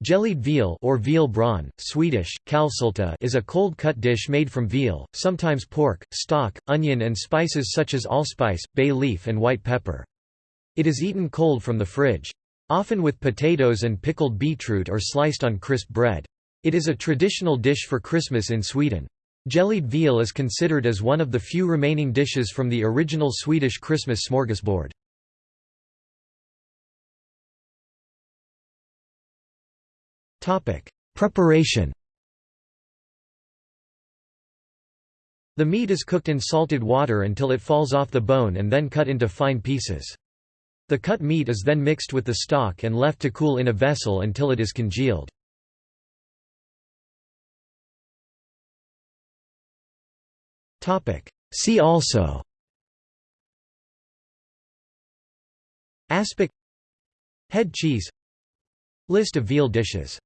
Jellied veal or veal brawn, Swedish, kalvsylta is a cold-cut dish made from veal, sometimes pork, stock, onion and spices such as allspice, bay leaf and white pepper. It is eaten cold from the fridge. Often with potatoes and pickled beetroot or sliced on crisp bread. It is a traditional dish for Christmas in Sweden. Jellied veal is considered as one of the few remaining dishes from the original Swedish Christmas smorgasbord. Preparation The meat is cooked in salted water until it falls off the bone and then cut into fine pieces. The cut meat is then mixed with the stock and left to cool in a vessel until it is congealed. See also Aspic Head cheese List of veal dishes